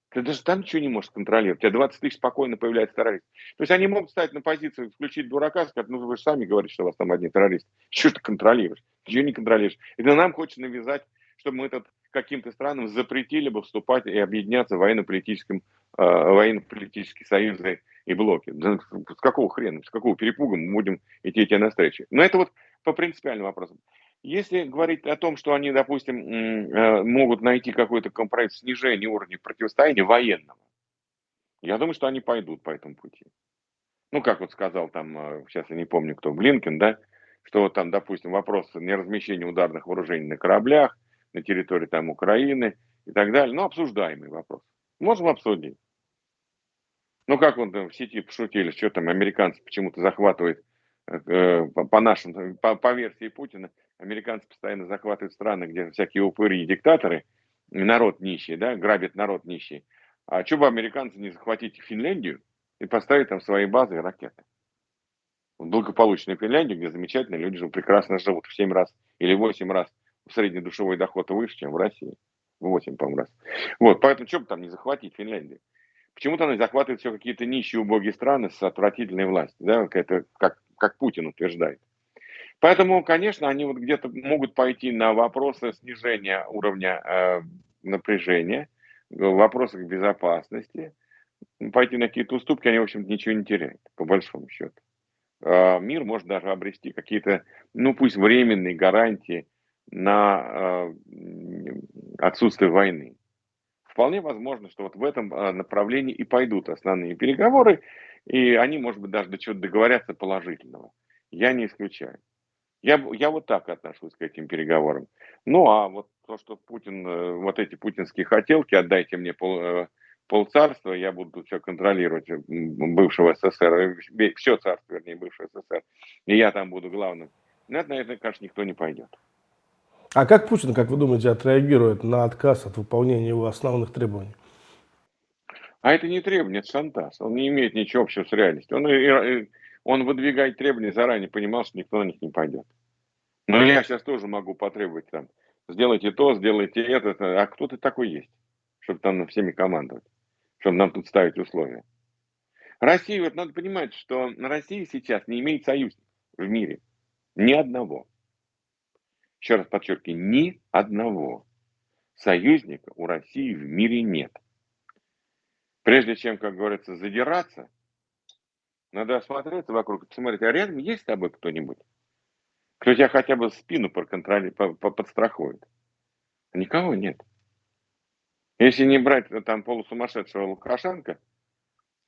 Speaker 2: Ты даже там ничего не можешь контролировать. У тебя 20 тысяч спокойно появляется террорист. То есть они могут стать на позицию, включить дурака, сказать, ну вы же сами говорите, что у вас там одни террористы. Что ты контролируешь? Ничего не контролируешь. Это нам хочется навязать, чтобы мы этот каким-то странам запретили бы вступать и объединяться в военно-политическом, э, военно-политические союзы и блоки. Да, с какого хрена, с какого перепуга мы будем идти тебе навстречу? Но это вот по принципиальным вопросам. Если говорить о том, что они, допустим, э, могут найти какой-то компромисс снижения уровня противостояния военного, я думаю, что они пойдут по этому пути. Ну, как вот сказал там, э, сейчас я не помню кто, Блинкен, да, что вот там, допустим, вопрос неразмещения ударных вооружений на кораблях, на территории там Украины и так далее. Ну, обсуждаемый вопрос. Можем обсудить. Ну, как вот в сети пошутили, что там американцы почему-то захватывают э, по нашим, по, по версии Путина, американцы постоянно захватывают страны, где всякие упыри и диктаторы, народ нищий, да, грабит народ нищий. А что бы американцы не захватить Финляндию и поставить там свои базы и ракеты? Благополучную Финляндию, где замечательные люди живут, прекрасно живут в 7 раз или 8 раз средний душевой доход выше, чем в России. В 8, по-моему, раз. Вот, поэтому что бы там не захватить Финляндию? Почему-то они захватывают все какие-то нищие, убогие страны с отвратительной властью, да, это как, как Путин утверждает. Поэтому, конечно, они вот где-то могут пойти на вопросы снижения уровня э, напряжения, в вопросах безопасности, пойти на какие-то уступки, они, в общем ничего не теряют, по большому счету. Э, мир может даже обрести какие-то, ну, пусть временные гарантии на э, отсутствие войны. вполне возможно, что вот в этом а, направлении и пойдут основные переговоры, и они, может быть, даже до чего-то договорятся положительного. Я не исключаю. Я, я вот так отношусь к этим переговорам. Ну, а вот то, что Путин, э, вот эти путинские хотелки, отдайте мне пол, э, полцарства, я буду все контролировать э, бывшего СССР, все царство, вернее, бывшего СССР, и я там буду главным. На это, конечно, никто не пойдет.
Speaker 1: А как Путин, как вы думаете, отреагирует на отказ от выполнения его основных требований?
Speaker 2: А это не требование, это шантаж. Он не имеет ничего общего с реальностью. Он, он выдвигает требования, заранее понимал, что никто на них не пойдет. Но я сейчас тоже могу потребовать там, сделайте то, сделайте это. А кто ты такой есть, чтобы там всеми командовать, чтобы нам тут ставить условия? Россия, вот надо понимать, что на России сейчас не имеет союзников в мире. Ни одного еще раз подчеркиваю, ни одного союзника у России в мире нет. Прежде чем, как говорится, задираться, надо осмотреться вокруг, посмотреть, а рядом есть с тобой кто-нибудь, кто тебя хотя бы спину подстрахует. Никого нет. Если не брать э, там полусумасшедшего Лукашенко,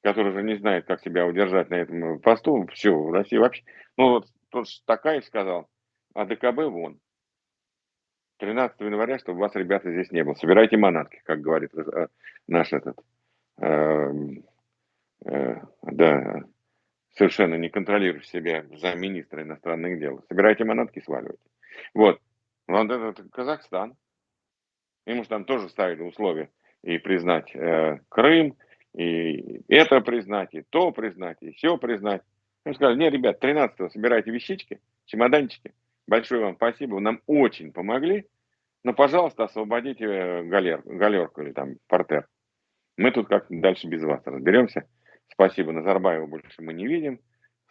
Speaker 2: который уже не знает, как себя удержать на этом посту, все, в России вообще. Ну вот тот Такаев сказал, а ДКБ вон. 13 января, чтобы вас, ребята, здесь не было. Собирайте манатки, как говорит э, наш этот, э, э, да, совершенно не контролирующий себя замминистра иностранных дел. Собирайте манатки, сваливайте. Вот. Вот этот Казахстан. Ему же там тоже ставили условия и признать э, Крым, и это признать, и то признать, и все признать. Он сказал, не, ребят, 13-го собирайте вещички, чемоданчики, Большое вам спасибо, вы нам очень помогли. Но, пожалуйста, освободите э, галер, галерку или там портер. Мы тут как дальше без вас разберемся. Спасибо, Назарбаева больше мы не видим.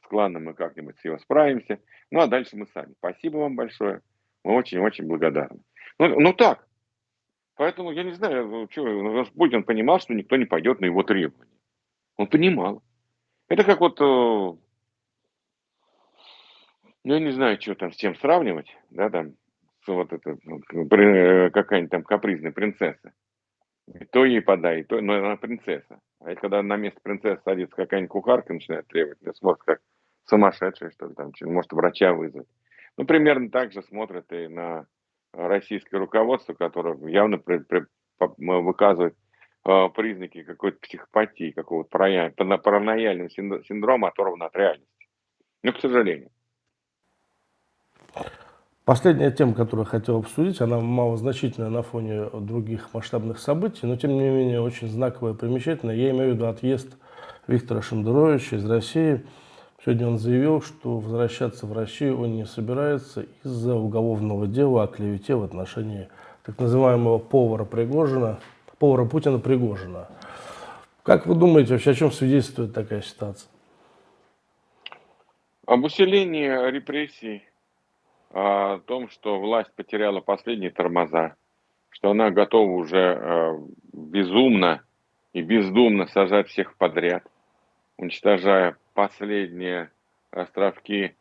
Speaker 2: С кланом мы как-нибудь с его справимся. Ну, а дальше мы сами. Спасибо вам большое. Мы очень-очень благодарны. Ну, ну так. Поэтому я не знаю, ну, что, ну, Путин понимал, что никто не пойдет на его требования. Он понимал. Это как вот э, ну, я не знаю, что там с чем сравнивать, да, там, вот это, ну, э, какая-нибудь там капризная принцесса. И то ей подай, то, но она принцесса. А когда на место принцессы садится какая-нибудь кухарка, начинает требовать, ты смотришь как сумасшедшая, что ли, там, может врача вызвать. Ну, примерно так же смотрят и на российское руководство, которое явно при, при, выказывает э, признаки какой-то психопатии, какого-то паранояльного синдрома, оторванного от реальности. Ну, к сожалению.
Speaker 1: Последняя тема, которую я хотел обсудить, она малозначительная на фоне других масштабных событий, но тем не менее очень знаковая и примечательная. Я имею в виду отъезд Виктора Шендеровича из России. Сегодня он заявил, что возвращаться в Россию он не собирается из-за уголовного дела о клевете в отношении так называемого повара Пригожина, повара Путина Пригожина. Как вы думаете, вообще о чем свидетельствует такая ситуация?
Speaker 2: Об усилении репрессий о том, что власть потеряла последние тормоза, что она готова уже э, безумно и бездумно сажать всех подряд, уничтожая последние островки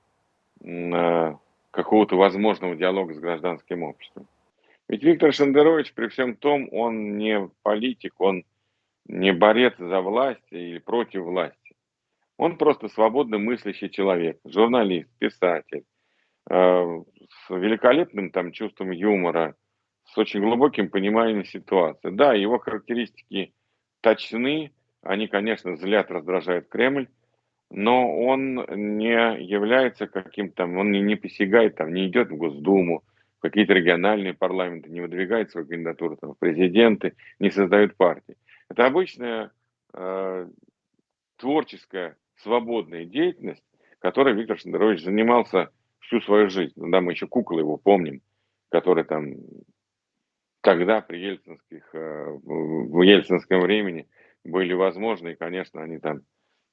Speaker 2: э, какого-то возможного диалога с гражданским обществом. Ведь Виктор Шендерович, при всем том, он не политик, он не борец за власть или против власти. Он просто свободно мыслящий человек, журналист, писатель, Э, с великолепным там чувством юмора, с очень глубоким пониманием ситуации. Да, его характеристики точны, они, конечно, злят, раздражают Кремль, но он не является каким-то, он не, не посягает, там, не идет в Госдуму, в какие-то региональные парламенты, не выдвигает свою кандидатуру там, в президенты, не создает партии. Это обычная э, творческая, свободная деятельность, которой Виктор Шендерович занимался всю свою жизнь. Ну, да, мы еще куклы его помним, которые там тогда при ельцинских, э, в ельцинском времени были возможны, и, конечно, они там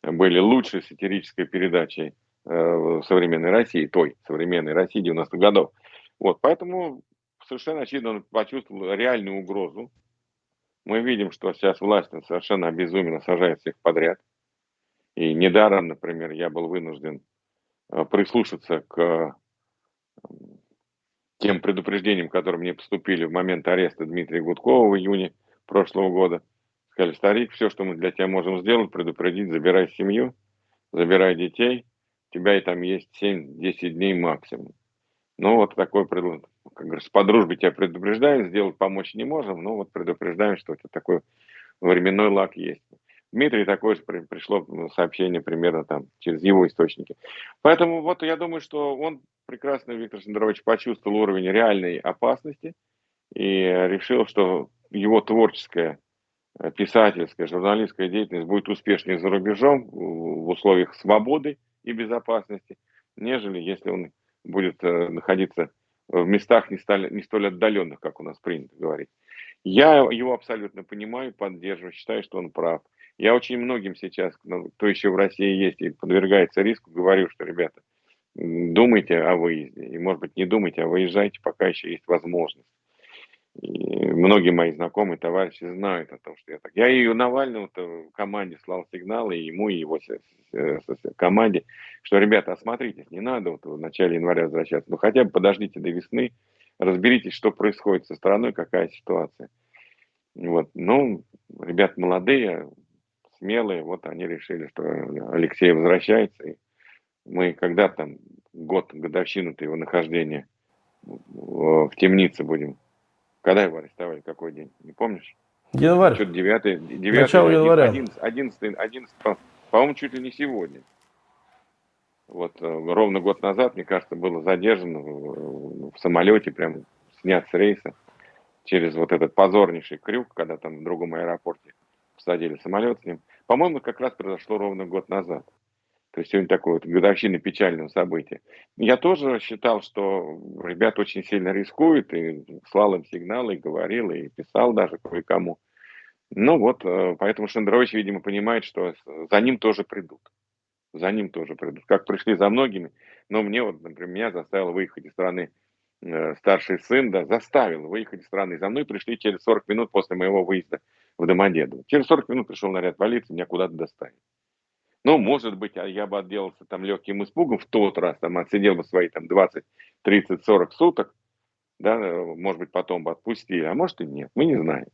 Speaker 2: были лучшей сатирической передачей э, современной России, той современной России 90-х годов. Вот, поэтому совершенно очевидно он почувствовал реальную угрозу. Мы видим, что сейчас власть совершенно обезуменно сажает всех подряд. И недаром, например, я был вынужден прислушаться к тем предупреждениям, которые мне поступили в момент ареста Дмитрия Гудкова в июне прошлого года. Сказали, старик, все, что мы для тебя можем сделать, предупредить, забирай семью, забирай детей, у тебя и там есть 7-10 дней максимум. Ну, вот такой, как говорится, по дружбе тебя предупреждаем, сделать помочь не можем, но вот предупреждаем, что это такой временной лак есть. Дмитрий такое же пришло сообщение примерно там через его источники. Поэтому вот я думаю, что он прекрасно, Виктор Сендерович, почувствовал уровень реальной опасности и решил, что его творческая, э, писательская, журналистская деятельность будет успешнее за рубежом в условиях свободы и безопасности, нежели если он будет э, находиться в местах не столь, не столь отдаленных, как у нас принято говорить. Я его абсолютно понимаю, поддерживаю, считаю, что он прав. Я очень многим сейчас, ну, кто еще в России есть и подвергается риску, говорю, что, ребята, думайте о выезде. И, может быть, не думайте, а выезжайте, пока еще есть возможность. И многие мои знакомые, товарищи знают о том, что я так. Я и Навальному в команде слал сигналы, и ему, и его команде, что, ребята, осмотритесь, не надо вот в начале января возвращаться, но хотя бы подождите до весны, разберитесь, что происходит со страной, какая ситуация. Вот. Ну, ребят молодые, смелые, вот они решили, что Алексей возвращается, и мы когда там год, годовщину-то его нахождения в темнице будем. Когда его арестовали, какой день, не помнишь?
Speaker 1: Январь.
Speaker 2: Что-то 9, 9
Speaker 1: Начало 11, января.
Speaker 2: 11, 11, 11, по-моему, чуть ли не сегодня. Вот э, ровно год назад, мне кажется, было задержано в самолете, прям снят с рейса через вот этот позорнейший крюк, когда там в другом аэропорте посадили самолет с ним. По-моему, как раз произошло ровно год назад. То есть сегодня такое вот годовщина печального события. Я тоже считал, что ребята очень сильно рискуют, и слал им сигналы, и говорил, и писал даже кое-кому. Ну вот, э, поэтому Шендерович, видимо, понимает, что за ним тоже придут. За ним тоже придут. Как пришли за многими. Но мне вот, например, меня заставил выехать из страны э, старший сын, да, заставил выехать из страны. За мной пришли через 40 минут после моего выезда в Домодедово. Через 40 минут пришел наряд полиции, меня куда-то доставили. Ну, может быть, а я бы отделался там легким испугом в тот раз, там отсидел бы свои там 20, 30, 40 суток, да, может быть, потом бы отпустили, а может и нет, мы не знаем.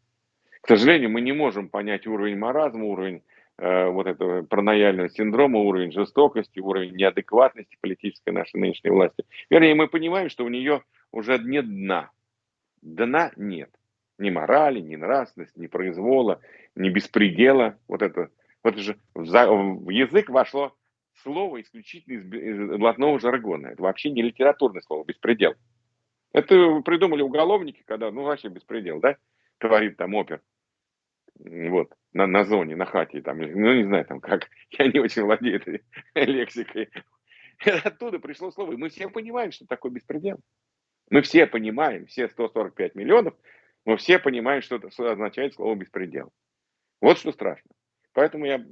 Speaker 2: К сожалению, мы не можем понять уровень маразма, уровень э, вот этого паранояльного синдрома, уровень жестокости, уровень неадекватности политической нашей нынешней власти. Вернее, мы понимаем, что у нее уже нет дна. Дна нет. Ни морали, ни нравственности, ни произвола, ни беспредела. Вот это вот же в, в язык вошло слово исключительно из, из блатного жаргона. Это вообще не литературное слово, беспредел. Это придумали уголовники, когда, ну, вообще беспредел, да, творит там опер. Вот, на, на зоне, на хате, там, ну, не знаю, там, как, я не очень владею этой лексикой. Оттуда пришло слово, и мы все понимаем, что такое беспредел. Мы все понимаем, все 145 миллионов, мы все понимаем, что это означает слово беспредел. Вот что страшно. Поэтому я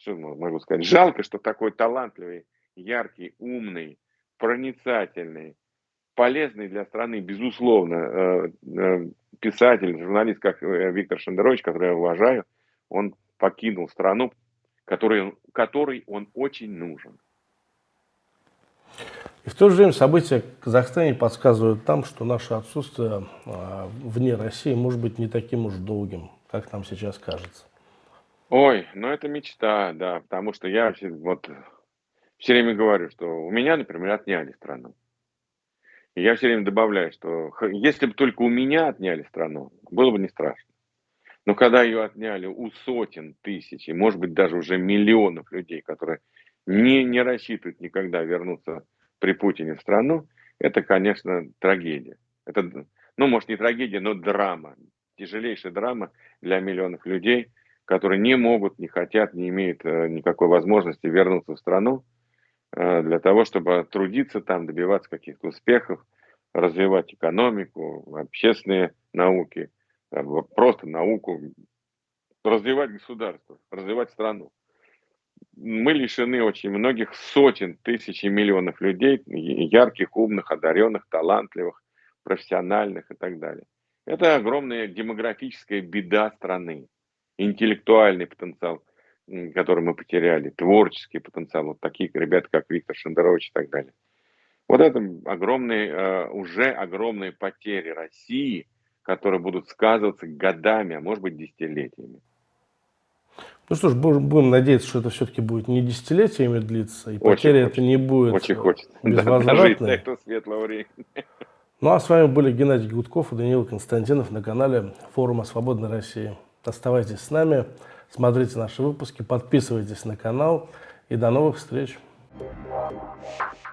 Speaker 2: что могу сказать, жалко, что такой талантливый, яркий, умный, проницательный, полезный для страны, безусловно, э, э, писатель, журналист, как э, Виктор Шендерович, который я уважаю, он покинул страну, которой, которой он очень нужен.
Speaker 1: И в то же время события в Казахстане подсказывают там, что наше отсутствие вне России может быть не таким уж долгим, как нам сейчас кажется.
Speaker 2: Ой, ну это мечта, да, потому что я вот все время говорю, что у меня, например, отняли страну. И я все время добавляю, что если бы только у меня отняли страну, было бы не страшно. Но когда ее отняли у сотен тысяч, и может быть даже уже миллионов людей, которые не, не рассчитывают никогда вернуться при Путине в страну, это, конечно, трагедия. Это, ну, может, не трагедия, но драма. Тяжелейшая драма для миллионов людей – которые не могут, не хотят, не имеют э, никакой возможности вернуться в страну э, для того, чтобы трудиться там, добиваться каких-то успехов, развивать экономику, общественные науки, просто науку, развивать государство, развивать страну. Мы лишены очень многих сотен тысяч и миллионов людей, ярких, умных, одаренных, талантливых, профессиональных и так далее. Это огромная демографическая беда страны интеллектуальный потенциал, который мы потеряли, творческий потенциал, вот такие ребята, как Виктор Шендерович и так далее. Вот это огромные, э, уже огромные потери России, которые будут сказываться годами, а может быть десятилетиями.
Speaker 1: Ну что ж, будем надеяться, что это все-таки будет не десятилетиями длиться, и потеря это не будет
Speaker 2: очень хочется.
Speaker 1: безвозвратной.
Speaker 2: Да, светлого времени.
Speaker 1: Ну а с вами были Геннадий Гудков и Даниил Константинов на канале форума Свободной России. Оставайтесь с нами, смотрите наши выпуски, подписывайтесь на канал и до новых встреч. Thank you.